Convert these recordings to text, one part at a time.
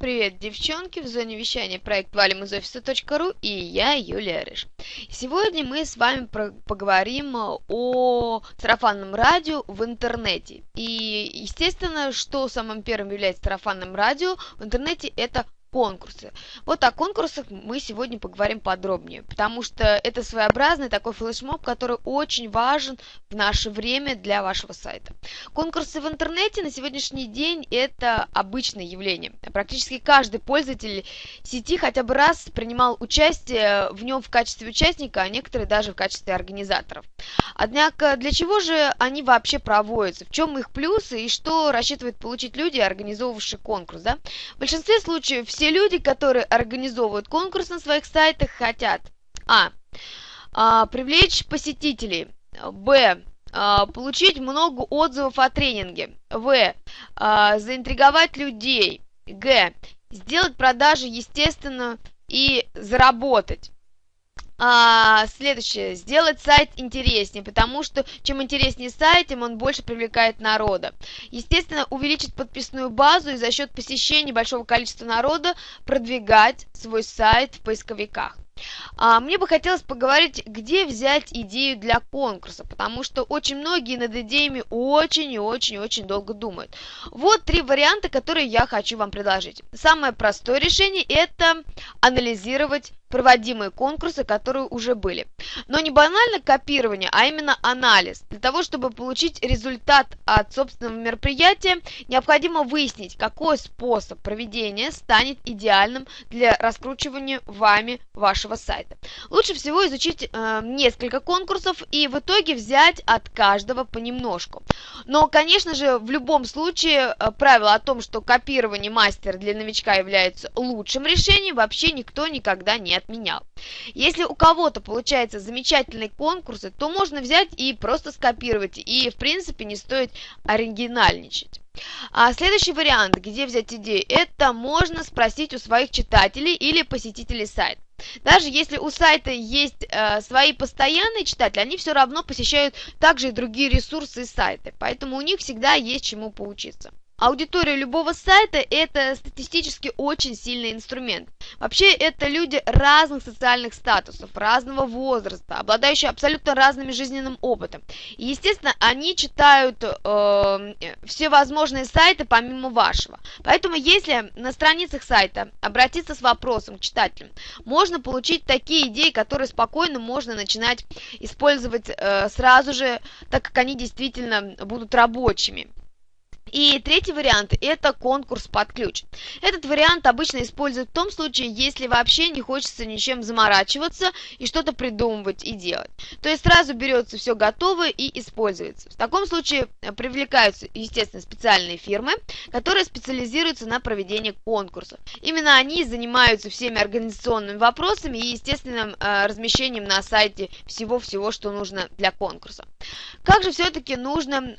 Привет, девчонки! В зоне вещания проект валим из офиса.ру и я, Юлия Рыж. Сегодня мы с вами поговорим о сарафанном радио в интернете. И, естественно, что самым первым является сарафанным радио в интернете, это конкурсы. Вот о конкурсах мы сегодня поговорим подробнее, потому что это своеобразный такой флешмоб, который очень важен в наше время для вашего сайта. Конкурсы в интернете на сегодняшний день это обычное явление. Практически каждый пользователь сети хотя бы раз принимал участие в нем в качестве участника, а некоторые даже в качестве организаторов. Однако для чего же они вообще проводятся? В чем их плюсы и что рассчитывают получить люди, организовавшие конкурс? Да? В большинстве случаев все люди, которые организовывают конкурс на своих сайтах, хотят а. а привлечь посетителей, б. А, получить много отзывов о тренинге, в. А, заинтриговать людей, г. сделать продажи естественно и заработать. А, следующее. Сделать сайт интереснее, потому что чем интереснее сайт, тем он больше привлекает народа. Естественно, увеличить подписную базу и за счет посещений большого количества народа продвигать свой сайт в поисковиках. А, мне бы хотелось поговорить, где взять идею для конкурса, потому что очень многие над идеями очень и очень и очень долго думают. Вот три варианта, которые я хочу вам предложить. Самое простое решение – это анализировать проводимые конкурсы, которые уже были. Но не банально копирование, а именно анализ. Для того, чтобы получить результат от собственного мероприятия, необходимо выяснить, какой способ проведения станет идеальным для раскручивания вами вашего сайта. Лучше всего изучить э, несколько конкурсов и в итоге взять от каждого понемножку. Но, конечно же, в любом случае э, правило о том, что копирование мастера для новичка является лучшим решением, вообще никто никогда не отменял. Если у кого-то получается замечательные конкурсы, то можно взять и просто скопировать, и в принципе не стоит оригинальничать. А следующий вариант, где взять идеи, это можно спросить у своих читателей или посетителей сайта. Даже если у сайта есть э, свои постоянные читатели, они все равно посещают также и другие ресурсы и сайты, поэтому у них всегда есть чему поучиться. Аудитория любого сайта – это статистически очень сильный инструмент. Вообще, это люди разных социальных статусов, разного возраста, обладающие абсолютно разным жизненным опытом. И, естественно, они читают э, все возможные сайты помимо вашего. Поэтому, если на страницах сайта обратиться с вопросом к читателям, можно получить такие идеи, которые спокойно можно начинать использовать э, сразу же, так как они действительно будут рабочими. И третий вариант – это конкурс под ключ. Этот вариант обычно используют в том случае, если вообще не хочется ничем заморачиваться и что-то придумывать и делать. То есть сразу берется все готовое и используется. В таком случае э, привлекаются, естественно, специальные фирмы, которые специализируются на проведении конкурсов. Именно они занимаются всеми организационными вопросами и естественным э, размещением на сайте всего-всего, что нужно для конкурса. Как же все-таки нужно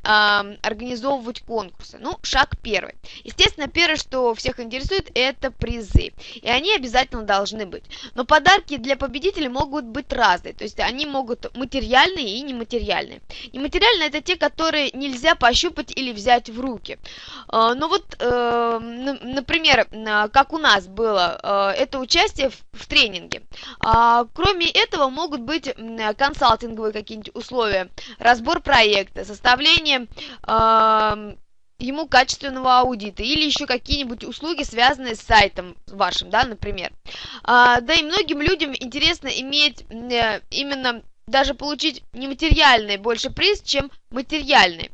организовывать конкурс? Конкурса. Ну, шаг первый. Естественно, первое, что всех интересует, это призы. И они обязательно должны быть. Но подарки для победителей могут быть разные. То есть они могут материальные и нематериальные. Нематериальные это те, которые нельзя пощупать или взять в руки. А, ну вот, э, например, как у нас было, э, это участие в тренинге. А, кроме этого могут быть консалтинговые какие-нибудь условия, разбор проекта, составление ему качественного аудита или еще какие-нибудь услуги, связанные с сайтом вашим, да, например. А, да и многим людям интересно иметь э, именно даже получить нематериальный больше приз, чем материальный.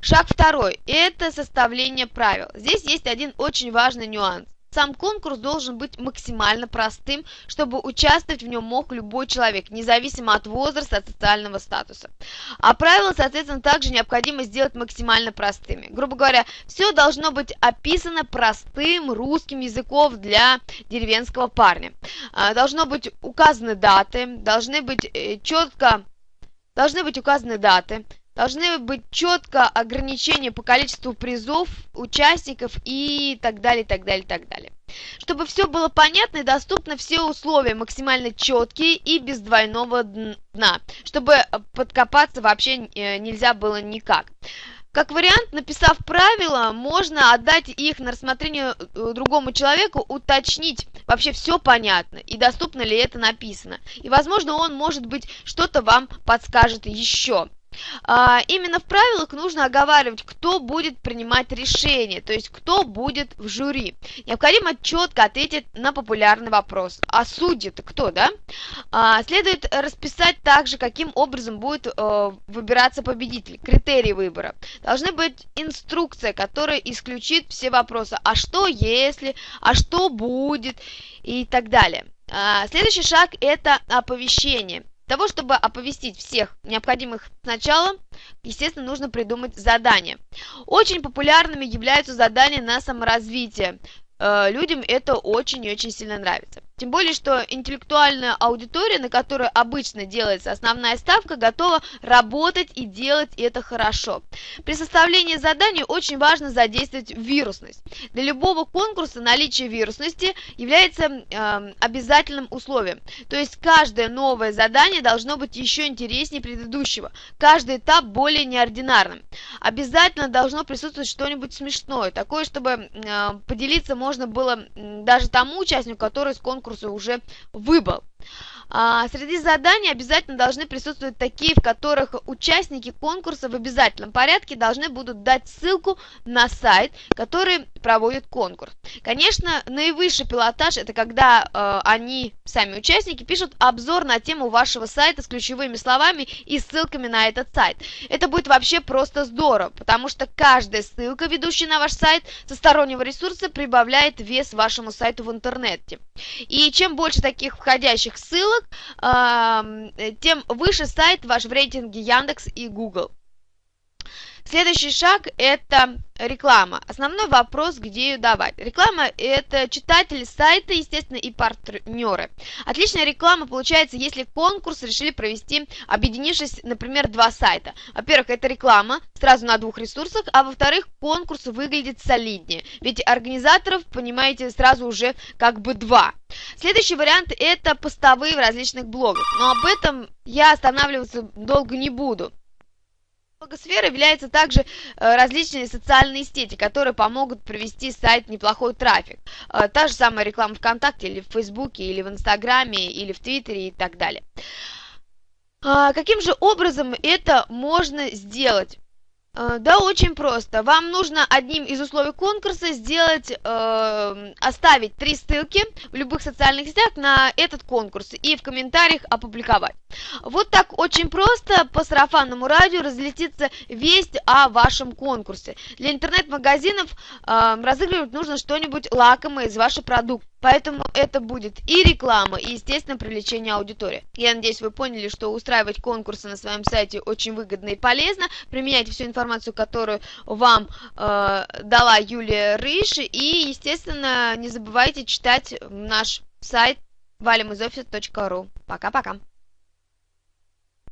Шаг второй – это составление правил. Здесь есть один очень важный нюанс. Сам конкурс должен быть максимально простым, чтобы участвовать в нем мог любой человек, независимо от возраста, от социального статуса. А правила, соответственно, также необходимо сделать максимально простыми. Грубо говоря, все должно быть описано простым русским языком для деревенского парня. А, должно быть указаны даты, должны быть э, четко, должны быть указаны даты, Должны быть четко ограничения по количеству призов, участников и так далее, так далее, так далее. Чтобы все было понятно и доступно, все условия максимально четкие и без двойного дна, чтобы подкопаться вообще э, нельзя было никак. Как вариант, написав правила, можно отдать их на рассмотрение э, другому человеку, уточнить, вообще все понятно и доступно ли это написано. И, возможно, он, может быть, что-то вам подскажет еще. А, именно в правилах нужно оговаривать, кто будет принимать решение, то есть кто будет в жюри. Необходимо четко ответить на популярный вопрос. А судьи-то кто, да? А, следует расписать также, каким образом будет э, выбираться победитель, критерии выбора. Должны быть инструкция, которая исключит все вопросы. А что если, а что будет и так далее. А, следующий шаг это оповещение того, чтобы оповестить всех необходимых сначала, естественно, нужно придумать задание. Очень популярными являются задания на саморазвитие. Э, людям это очень и очень сильно нравится. Тем более, что интеллектуальная аудитория, на которую обычно делается основная ставка, готова работать и делать это хорошо. При составлении заданий очень важно задействовать вирусность. Для любого конкурса наличие вирусности является э, обязательным условием. То есть каждое новое задание должно быть еще интереснее предыдущего. Каждый этап более неординарным. Обязательно должно присутствовать что-нибудь смешное, такое, чтобы э, поделиться можно было даже тому участнику, который с конкурса конкурса уже выбыл. А, среди заданий обязательно должны присутствовать такие, в которых участники конкурса в обязательном порядке должны будут дать ссылку на сайт, который проводит конкурс. Конечно, наивысший пилотаж это когда э, они, сами участники, пишут обзор на тему вашего сайта с ключевыми словами и ссылками на этот сайт. Это будет вообще просто здорово, потому что каждая ссылка, ведущая на ваш сайт со стороннего ресурса, прибавляет вес вашему сайту в интернете. И чем больше таких входящих ссылок, ссылок, тем выше сайт ваш в рейтинге Яндекс и Google. Следующий шаг – это реклама. Основной вопрос, где ее давать. Реклама – это читатели сайта, естественно, и партнеры. Отличная реклама получается, если конкурс решили провести, объединившись, например, два сайта. Во-первых, это реклама сразу на двух ресурсах, а во-вторых, конкурс выглядит солиднее. Ведь организаторов, понимаете, сразу уже как бы два. Следующий вариант – это постовые в различных блогах. Но об этом я останавливаться долго не буду. Блогосфера является также э, различные социальные сети, которые помогут привести сайт неплохой трафик. Э, та же самая реклама ВКонтакте или в Фейсбуке, или в Инстаграме, или в Твиттере и так далее. А, каким же образом это можно сделать? Э, да, очень просто. Вам нужно одним из условий конкурса сделать, э, оставить три ссылки в любых социальных сетях на этот конкурс и в комментариях опубликовать. Вот так очень просто по сарафанному радио разлетится весть о вашем конкурсе. Для интернет-магазинов э, разыгрывать нужно что-нибудь лакомое из вашего продукта. Поэтому это будет и реклама, и, естественно, привлечение аудитории. Я надеюсь, вы поняли, что устраивать конкурсы на своем сайте очень выгодно и полезно. Применяйте всю информацию, которую вам э, дала Юлия Рыж. И, естественно, не забывайте читать наш сайт valimizoffice.ru. Пока-пока.